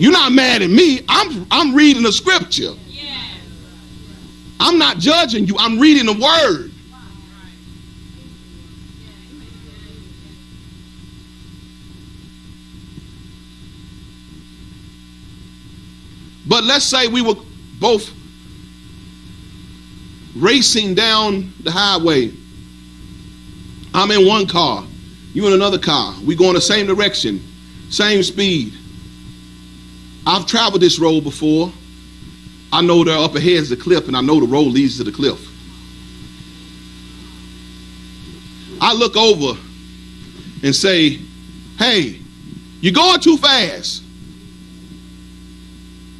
You're not mad at me. I'm I'm reading the scripture. I'm not judging you. I'm reading the word. But let's say we were both racing down the highway. I'm in one car, you in another car. We go in the same direction, same speed. I've traveled this road before. I know there up ahead is a cliff, and I know the road leads to the cliff. I look over and say, Hey, you're going too fast.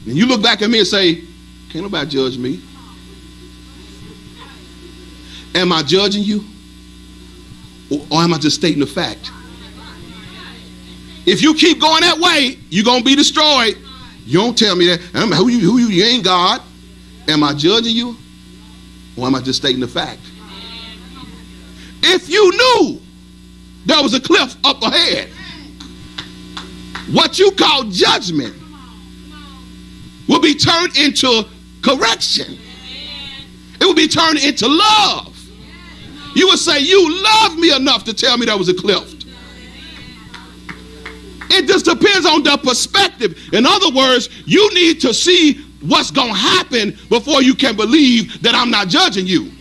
And you look back at me and say, Can't nobody judge me. Am I judging you? Or, am I just stating the fact? If you keep going that way, you're going to be destroyed. You don't tell me that. Who you, who you, you ain't God. Am I judging you? Or am I just stating the fact? If you knew there was a cliff up ahead, what you call judgment will be turned into correction. It will be turned into love. You would say, You love me enough to tell me there was a cliff. Just depends on the perspective. In other words, you need to see what's going to happen before you can believe that I'm not judging you.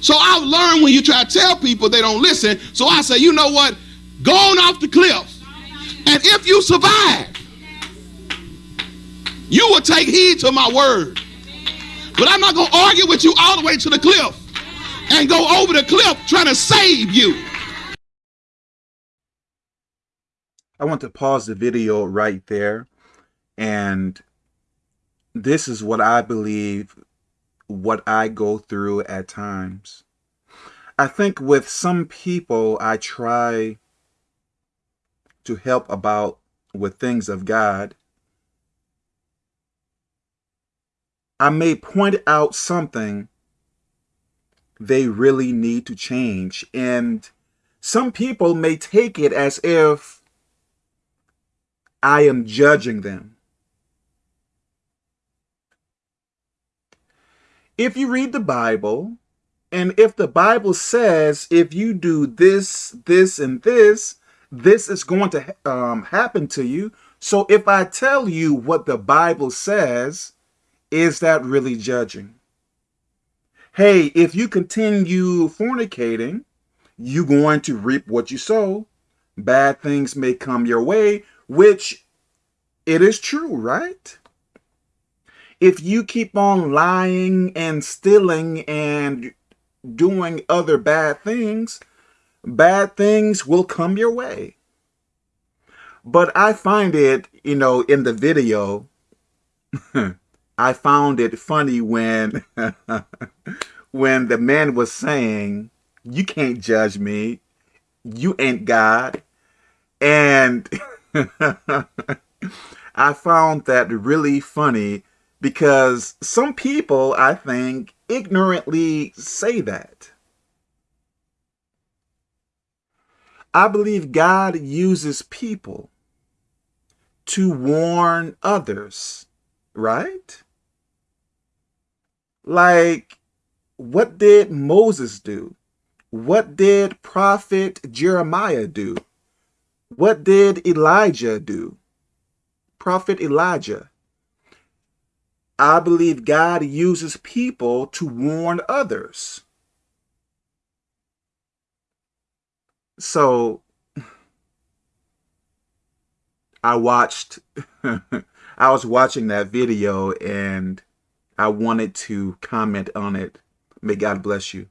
So I've learned when you try to tell people they don't listen. So I say, you know what? Go on off the cliff. And if you survive, you will take heed to my word. But I'm not going to argue with you all the way to the cliff and go over the cliff trying to save you. I want to pause the video right there. And this is what I believe, what I go through at times. I think with some people, I try to help about with things of God. I may point out something they really need to change. And some people may take it as if I am judging them. If you read the Bible, and if the Bible says if you do this, this, and this, this is going to um, happen to you. So if I tell you what the Bible says, is that really judging? hey, if you continue fornicating, you're going to reap what you sow. Bad things may come your way, which it is true, right? If you keep on lying and stealing and doing other bad things, bad things will come your way. But I find it, you know, in the video, I found it funny when when the man was saying, "You can't judge me. You ain't God." And I found that really funny because some people, I think, ignorantly say that. I believe God uses people to warn others, right? Like, what did Moses do? What did prophet Jeremiah do? What did Elijah do? Prophet Elijah. I believe God uses people to warn others. So I watched, I was watching that video and I wanted to comment on it. May God bless you.